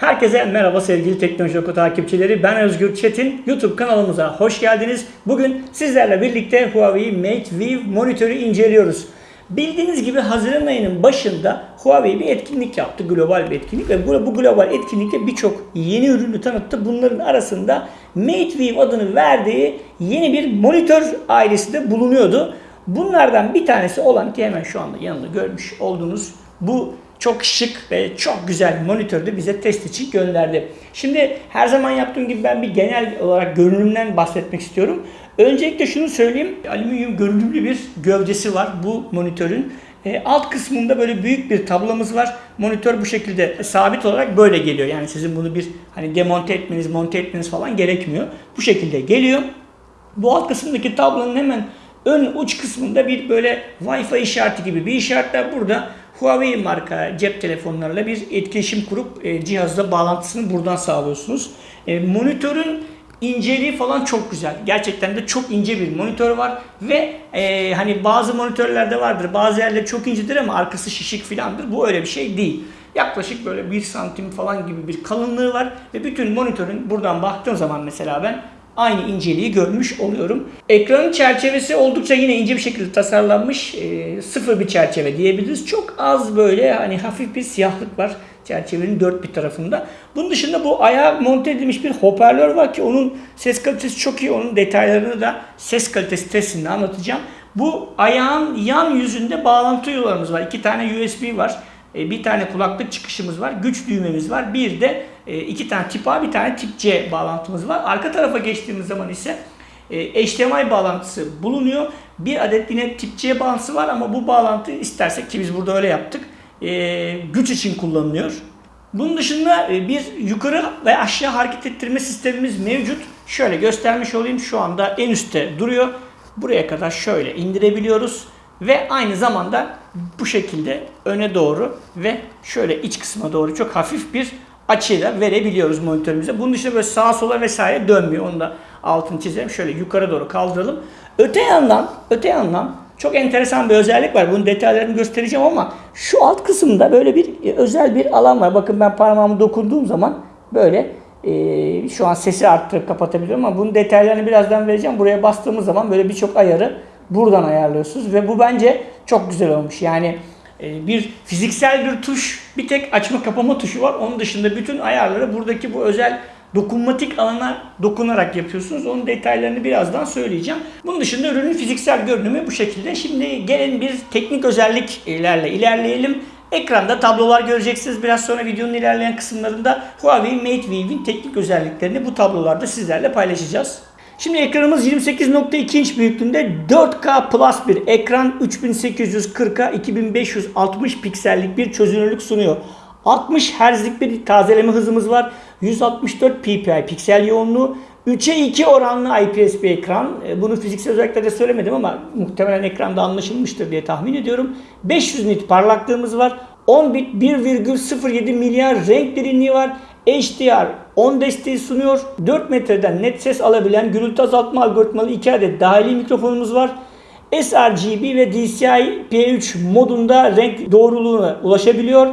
Herkese merhaba sevgili Teknoloji Oku takipçileri. Ben Özgür Çetin. YouTube kanalımıza hoş geldiniz. Bugün sizlerle birlikte Huawei Mate View monitörü inceliyoruz. Bildiğiniz gibi Haziran ayının başında Huawei bir etkinlik yaptı. Global bir etkinlik ve bu, global etkinlikte birçok yeni ürünü tanıttı. Bunların arasında Mate View adını verdiği yeni bir monitör ailesi de bulunuyordu. Bunlardan bir tanesi olan ki hemen şu anda yanında görmüş olduğunuz bu çok şık ve çok güzel monitörü de bize test için gönderdi. Şimdi her zaman yaptığım gibi ben bir genel olarak görünümden bahsetmek istiyorum. Öncelikle şunu söyleyeyim. Alüminyum görünümlü bir gövdesi var bu monitörün. E, alt kısmında böyle büyük bir tablamız var. Monitör bu şekilde sabit olarak böyle geliyor. Yani sizin bunu bir hani demonte etmeniz, monte etmeniz falan gerekmiyor. Bu şekilde geliyor. Bu alt kısımdaki tablonun hemen ön uç kısmında bir böyle Wi-Fi işareti gibi bir işaretler burada. Huawei marka cep telefonlarıyla bir etkileşim kurup e, cihazla bağlantısını buradan sağlıyorsunuz. E, monitörün inceliği falan çok güzel. Gerçekten de çok ince bir monitör var ve e, hani bazı monitörlerde vardır. Bazı yerler çok incedir ama arkası şişik filandır. Bu öyle bir şey değil. Yaklaşık böyle 1 santim falan gibi bir kalınlığı var ve bütün monitörün buradan baktığım zaman mesela ben aynı inceliği görmüş oluyorum. Ekranın çerçevesi oldukça yine ince bir şekilde tasarlanmış. E, sıfır bir çerçeve diyebiliriz. Çok az böyle hani hafif bir siyahlık var çerçevenin dört bir tarafında. Bunun dışında bu ayağa monte edilmiş bir hoparlör var ki onun ses kalitesi çok iyi. Onun detaylarını da ses kalitesi testinde anlatacağım. Bu ayağın yan yüzünde bağlantı yollarımız var. İki tane USB var. E, bir tane kulaklık çıkışımız var. Güç düğmemiz var. Bir de iki tane tip A bir tane tip C bağlantımız var. Arka tarafa geçtiğimiz zaman ise e, HDMI bağlantısı bulunuyor. Bir adet yine tip C bağlantısı var ama bu bağlantı istersek ki biz burada öyle yaptık. Güç için kullanılıyor. Bunun dışında bir yukarı ve aşağı hareket ettirme sistemimiz mevcut. Şöyle göstermiş olayım. Şu anda en üstte duruyor. Buraya kadar şöyle indirebiliyoruz. Ve aynı zamanda bu şekilde öne doğru ve şöyle iç kısma doğru çok hafif bir açıyla verebiliyoruz monitörümüze. Bunun dışında böyle sağa sola vesaire dönmüyor. Onu da altını çizelim. Şöyle yukarı doğru kaldıralım. Öte yandan, öte yandan çok enteresan bir özellik var. Bunun detaylarını göstereceğim ama şu alt kısımda böyle bir e, özel bir alan var. Bakın ben parmağımı dokunduğum zaman böyle e, şu an sesi arttırıp kapatabiliyorum ama bunun detaylarını birazdan vereceğim. Buraya bastığımız zaman böyle birçok ayarı buradan ayarlıyorsunuz ve bu bence çok güzel olmuş. Yani bir fiziksel bir tuş, bir tek açma kapama tuşu var. Onun dışında bütün ayarları buradaki bu özel dokunmatik alana dokunarak yapıyorsunuz. Onun detaylarını birazdan söyleyeceğim. Bunun dışında ürünün fiziksel görünümü bu şekilde. Şimdi gelin bir teknik özelliklerle ilerleyelim. Ekranda tablolar göreceksiniz. Biraz sonra videonun ilerleyen kısımlarında Huawei Mate Vive'in teknik özelliklerini bu tablolarda sizlerle paylaşacağız. Şimdi ekranımız 28.2 inç büyüklüğünde 4K Plus bir ekran 3840'a 2560 piksellik bir çözünürlük sunuyor. 60 Hz'lik bir tazeleme hızımız var. 164 ppi piksel yoğunluğu. 3'e 2 oranlı IPS bir ekran. E, bunu fiziksel özelliklerde söylemedim ama muhtemelen ekranda anlaşılmıştır diye tahmin ediyorum. 500 nit parlaklığımız var. 10 bit 1,07 milyar renk derinliği var. HDR 10 desteği sunuyor. 4 metreden net ses alabilen gürültü azaltma algoritmalı 2 adet dahili mikrofonumuz var. sRGB ve DCI P3 modunda renk doğruluğuna ulaşabiliyor.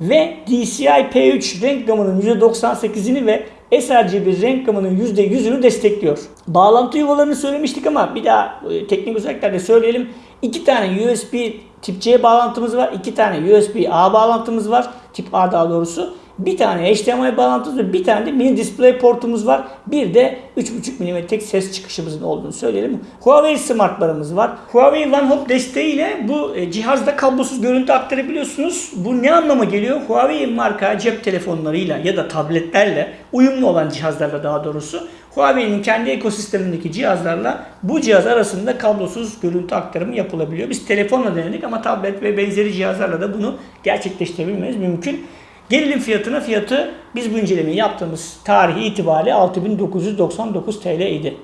Ve DCI P3 renk gamının %98'ini ve sRGB renk gamının %100'ünü destekliyor. Bağlantı yuvalarını söylemiştik ama bir daha teknik özelliklerde söyleyelim. 2 tane USB tip C bağlantımız var. 2 tane USB A bağlantımız var. Tip A daha doğrusu. Bir tane HDMI bağlantımız ve bir tane de mini display portumuz var. Bir de 3.5 mm'lik ses çıkışımızın olduğunu söyleyelim. Huawei smartlarımız var. Huawei OneHub desteğiyle bu e, cihazda kablosuz görüntü aktarabiliyorsunuz. Bu ne anlama geliyor? Huawei marka cep telefonlarıyla ya da tabletlerle uyumlu olan cihazlarla daha doğrusu Huawei'nin kendi ekosistemindeki cihazlarla bu cihaz arasında kablosuz görüntü aktarımı yapılabiliyor. Biz telefonla denedik ama tablet ve benzeri cihazlarla da bunu gerçekleştirebilmemiz mümkün. Gelelim fiyatına. Fiyatı biz bu incelemeyi yaptığımız tarihi itibariyle 6999 TL idi.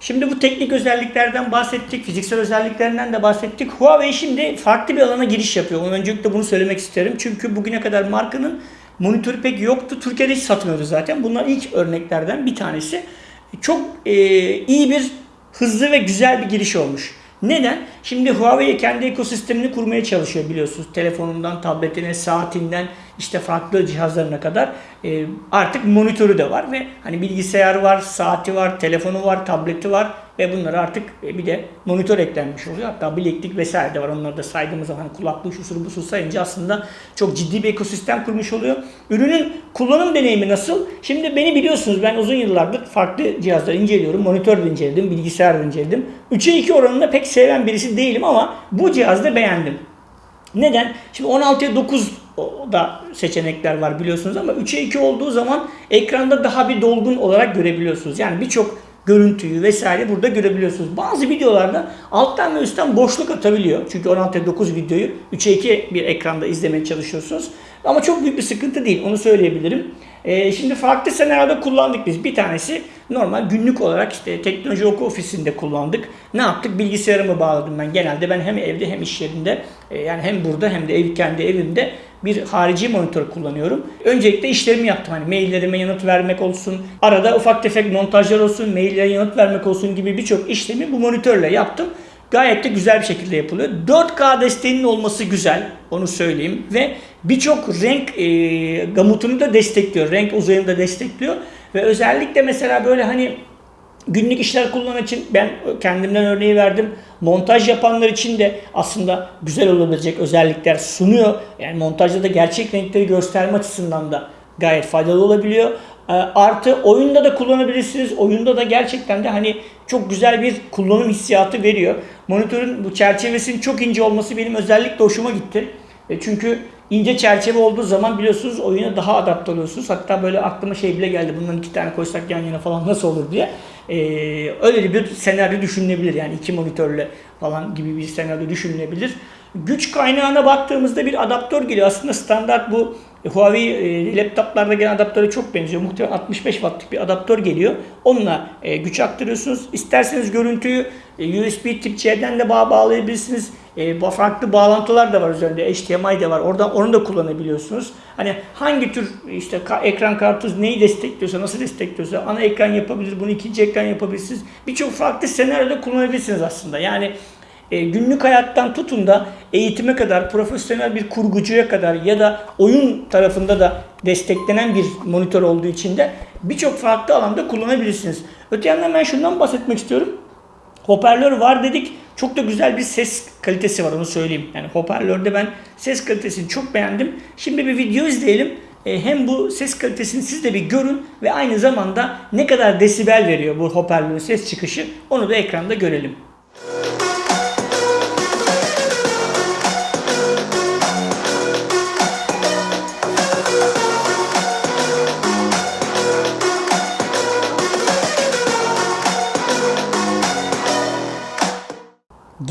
Şimdi bu teknik özelliklerden bahsettik, fiziksel özelliklerinden de bahsettik. Huawei şimdi farklı bir alana giriş yapıyor. Öncelikle bunu söylemek isterim. Çünkü bugüne kadar markanın monitörü pek yoktu. Türkiye'de hiç satmıyordu zaten. Bunlar ilk örneklerden bir tanesi. Çok e, iyi bir, hızlı ve güzel bir giriş olmuş. Neden? Şimdi Huawei kendi ekosistemini kurmaya çalışıyor biliyorsunuz. Telefonundan, tabletine, saatinden, işte farklı cihazlarına kadar e, artık monitörü de var ve hani bilgisayarı var, saati var, telefonu var, tableti var ve bunlara artık e, bir de monitör eklenmiş oluyor. Hatta bileklik vesaire de var. Onları da saydığımız zaman hani kulaklığı şu bu su sayınca aslında çok ciddi bir ekosistem kurmuş oluyor. Ürünün kullanım deneyimi nasıl? Şimdi beni biliyorsunuz ben uzun yıllardır farklı cihazları inceliyorum. Monitör inceledim, bilgisayar inceledim. 3'e 2 oranında pek seven birisi değilim ama bu cihazda beğendim. Neden? Şimdi 16'ya 9 da seçenekler var biliyorsunuz ama 3'e 2 olduğu zaman ekranda daha bir dolgun olarak görebiliyorsunuz. Yani birçok görüntüyü vesaire burada görebiliyorsunuz. Bazı videolarda alttan ve üstten boşluk atabiliyor. Çünkü 16'ya 9 videoyu 3'e 2 bir ekranda izlemeye çalışıyorsunuz. Ama çok büyük bir sıkıntı değil onu söyleyebilirim. Ee, şimdi farklı senaryoda kullandık biz. Bir tanesi normal günlük olarak işte teknoloji oku ofisinde kullandık. Ne yaptık? Bilgisayarımı bağladım ben. Genelde ben hem evde hem iş yerinde e, yani hem burada hem de ev, kendi evimde bir harici monitör kullanıyorum. Öncelikle işlerimi yaptım. Hani maillerime yanıt vermek olsun, arada ufak tefek montajlar olsun, maillere yanıt vermek olsun gibi birçok işlemi bu monitörle yaptım. Gayet de güzel bir şekilde yapılıyor. 4K desteğinin olması güzel. Onu söyleyeyim. Ve birçok renk e, gamutunu da destekliyor. Renk uzayını da destekliyor. Ve özellikle mesela böyle hani günlük işler kullanan için ben kendimden örneği verdim. Montaj yapanlar için de aslında güzel olabilecek özellikler sunuyor. Yani montajda da gerçek renkleri gösterme açısından da gayet faydalı olabiliyor. E, artı oyunda da kullanabilirsiniz. Oyunda da gerçekten de hani çok güzel bir kullanım hissiyatı veriyor. Monitörün bu çerçevesinin çok ince olması benim özellikle hoşuma gitti. E, çünkü ince çerçeve olduğu zaman biliyorsunuz oyuna daha adapte oluyorsunuz. Hatta böyle aklıma şey bile geldi. Bundan iki tane koysak yan yana falan nasıl olur diye. Ee, öyle bir senaryo düşünülebilir. Yani iki monitörle falan gibi bir senaryo düşünülebilir. Güç kaynağına baktığımızda bir adaptör geliyor. Aslında standart bu Huawei e, laptoplarda gelen adaptöre çok benziyor. Muhtemelen 65 wattlık bir adaptör geliyor. Onunla e, güç aktarıyorsunuz. İsterseniz görüntüyü e, USB tip C'den de bağ bağlayabilirsiniz. E, farklı bağlantılar da var üzerinde. HDMI de var. Orada onu da kullanabiliyorsunuz. Hani hangi tür işte ekran kartı neyi destekliyorsa, nasıl destekliyorsa ana ekran yapabilir, bunu ikinci ekran yapabilirsiniz. Birçok farklı senaryoda kullanabilirsiniz aslında. Yani e, günlük hayattan tutun da eğitime kadar, profesyonel bir kurgucuya kadar ya da oyun tarafında da desteklenen bir monitör olduğu için de birçok farklı alanda kullanabilirsiniz. Öte yandan ben şundan bahsetmek istiyorum. Hoparlör var dedik. Çok da güzel bir ses kalitesi var onu söyleyeyim. Yani hoparlörde ben ses kalitesini çok beğendim. Şimdi bir video izleyelim. E, hem bu ses kalitesini siz de bir görün ve aynı zamanda ne kadar desibel veriyor bu hoparlörün ses çıkışı onu da ekranda görelim.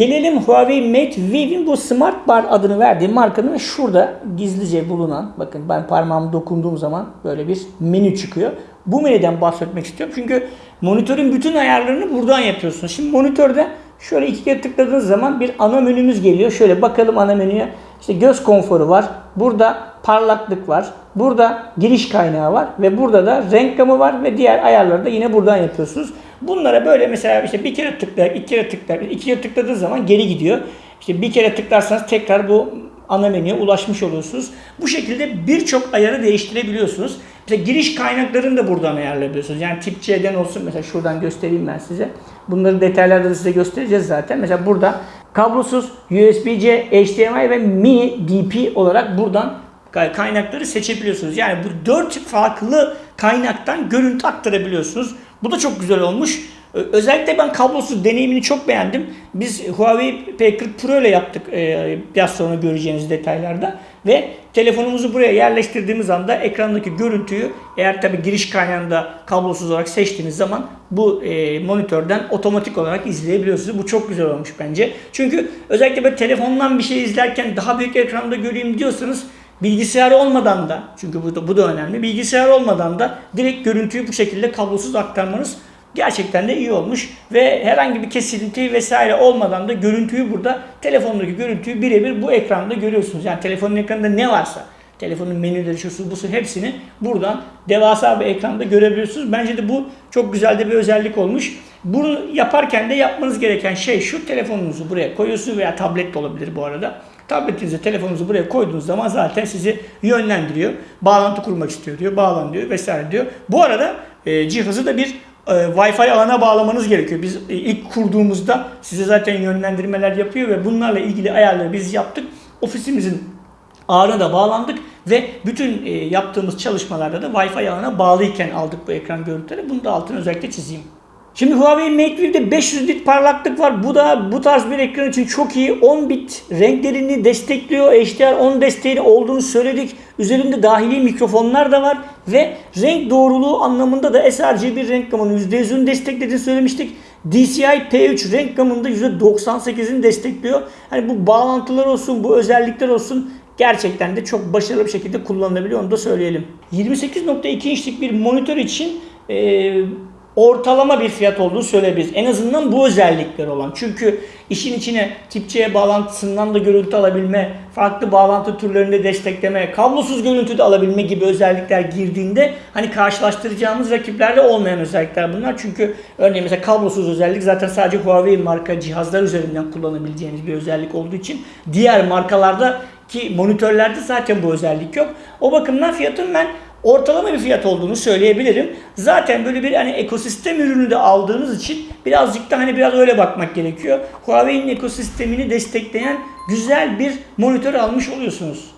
Gelelim Huawei Mate Vive'in bu Smart Bar adını verdiği markanın şurada gizlice bulunan, bakın ben parmağımı dokunduğum zaman böyle bir menü çıkıyor. Bu menüden bahsetmek istiyorum. Çünkü monitörün bütün ayarlarını buradan yapıyorsunuz. Şimdi monitörde şöyle iki kere tıkladığınız zaman bir ana menümüz geliyor. Şöyle bakalım ana menüye. İşte göz konforu var. Burada parlaklık var. Burada giriş kaynağı var ve burada da renk gamı var ve diğer ayarları da yine buradan yapıyorsunuz. Bunlara böyle mesela işte bir kere tıklar, iki kere tıklar, iki kere tıkladığı zaman geri gidiyor. İşte bir kere tıklarsanız tekrar bu ana menüye ulaşmış oluyorsunuz. Bu şekilde birçok ayarı değiştirebiliyorsunuz. Mesela giriş kaynaklarını da buradan ayarlayabiliyorsunuz. Yani tip C'den olsun mesela şuradan göstereyim ben size. Bunları detaylarda da size göstereceğiz zaten. Mesela burada kablosuz USB-C, HDMI ve mini DP olarak buradan kaynakları seçebiliyorsunuz. Yani bu dört farklı kaynaktan görüntü aktarabiliyorsunuz. Bu da çok güzel olmuş. Özellikle ben kablosuz deneyimini çok beğendim. Biz Huawei P40 Pro ile yaptık e, biraz sonra göreceğiniz detaylarda. Ve telefonumuzu buraya yerleştirdiğimiz anda ekrandaki görüntüyü eğer tabi giriş kaynağında kablosuz olarak seçtiğiniz zaman bu e, monitörden otomatik olarak izleyebiliyorsunuz. Bu çok güzel olmuş bence. Çünkü özellikle böyle telefondan bir şey izlerken daha büyük ekranda göreyim diyorsanız Bilgisayar olmadan da çünkü bu da, bu da önemli. Bilgisayar olmadan da direkt görüntüyü bu şekilde kablosuz aktarmanız gerçekten de iyi olmuş ve herhangi bir kesinti vesaire olmadan da görüntüyü burada telefondaki görüntüyü birebir bu ekranda görüyorsunuz. Yani telefonun ekranında ne varsa telefonun menüleri şusu busu hepsini buradan devasa bir ekranda görebiliyorsunuz. Bence de bu çok güzel de bir özellik olmuş. Bunu yaparken de yapmanız gereken şey şu telefonunuzu buraya koyuyorsunuz veya tablet de olabilir bu arada. Tabletinizi, telefonunuzu buraya koyduğunuz zaman zaten sizi yönlendiriyor. Bağlantı kurmak istiyor diyor, bağlan diyor vesaire diyor. Bu arada e, cihazı da bir e, Wi-Fi ağına bağlamanız gerekiyor. Biz e, ilk kurduğumuzda size zaten yönlendirmeler yapıyor ve bunlarla ilgili ayarları biz yaptık. Ofisimizin ağına da bağlandık ve bütün e, yaptığımız çalışmalarda da Wi-Fi ağına bağlıyken aldık bu ekran görüntüleri. Bunu da altını özellikle çizeyim. Şimdi Huawei MateView'de 500 bit parlaklık var. Bu da bu tarz bir ekran için çok iyi. 10 bit renklerini destekliyor. HDR10 desteğini olduğunu söyledik. Üzerinde dahili mikrofonlar da var ve renk doğruluğu anlamında da sRGB renk gamının %100'ünü desteklediğini söylemiştik. DCI P3 renk gamında %98'ini destekliyor. Hani bu bağlantılar olsun, bu özellikler olsun gerçekten de çok başarılı bir şekilde kullanılabiliyor onu da söyleyelim. 28.2 inçlik bir monitör için e, ortalama bir fiyat olduğunu söyleyebiliriz. En azından bu özellikler olan. Çünkü işin içine tip bağlantısından da görüntü alabilme, farklı bağlantı türlerinde destekleme, kablosuz görüntü de alabilme gibi özellikler girdiğinde hani karşılaştıracağımız rakiplerde olmayan özellikler bunlar. Çünkü örneğin mesela kablosuz özellik zaten sadece Huawei marka cihazlar üzerinden kullanabileceğiniz bir özellik olduğu için diğer markalarda ki monitörlerde zaten bu özellik yok. O bakımdan fiyatın ben ortalama bir fiyat olduğunu söyleyebilirim. Zaten böyle bir hani ekosistem ürünü de aldığınız için birazcık da hani biraz öyle bakmak gerekiyor. Huawei'nin ekosistemini destekleyen güzel bir monitör almış oluyorsunuz.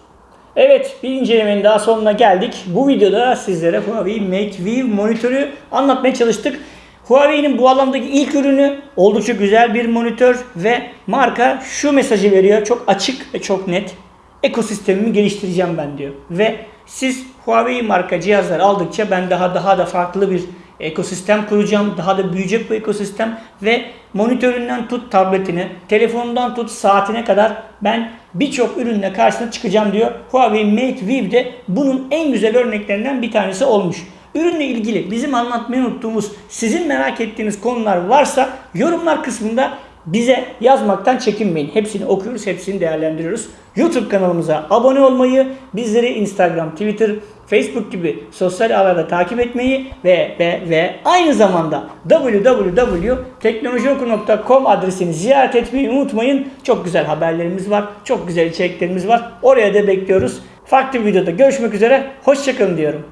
Evet bir incelemenin daha sonuna geldik. Bu videoda sizlere Huawei Mate View monitörü anlatmaya çalıştık. Huawei'nin bu alandaki ilk ürünü oldukça güzel bir monitör ve marka şu mesajı veriyor. Çok açık ve çok net. Ekosistemimi geliştireceğim ben diyor. Ve siz Huawei marka cihazlar aldıkça ben daha daha da farklı bir ekosistem kuracağım. Daha da büyüyecek bu ekosistem ve monitöründen tut tabletine, telefonundan tut saatine kadar ben birçok ürünle karşısına çıkacağım diyor. Huawei Mate View de bunun en güzel örneklerinden bir tanesi olmuş. Ürünle ilgili bizim anlatmayı unuttuğumuz, sizin merak ettiğiniz konular varsa yorumlar kısmında bize yazmaktan çekinmeyin. Hepsini okuyoruz, hepsini değerlendiriyoruz. YouTube kanalımıza abone olmayı, bizleri Instagram, Twitter, Facebook gibi sosyal ağlarda takip etmeyi ve ve ve aynı zamanda www.teknolojioku.com adresini ziyaret etmeyi unutmayın. Çok güzel haberlerimiz var, çok güzel içeriklerimiz var. Oraya da bekliyoruz. Farklı bir videoda görüşmek üzere. Hoşçakalın diyorum.